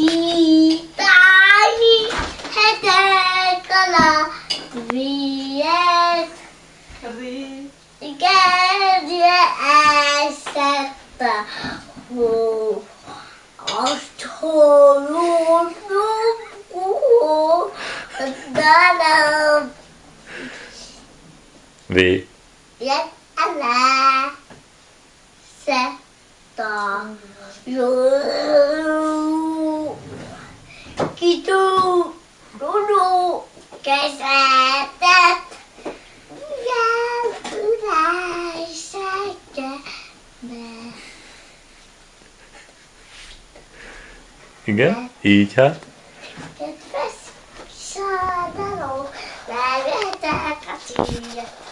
아치다니 해대거라 위에 이게 위에 애썼다 오 어처로고 나는 Vì biết anh là sẽ tỏ rồi Kitó, Gunó, kezetet, igen, uráj, szeggeme. Igen, így hát. Kedves szádaló, levetek a címjét.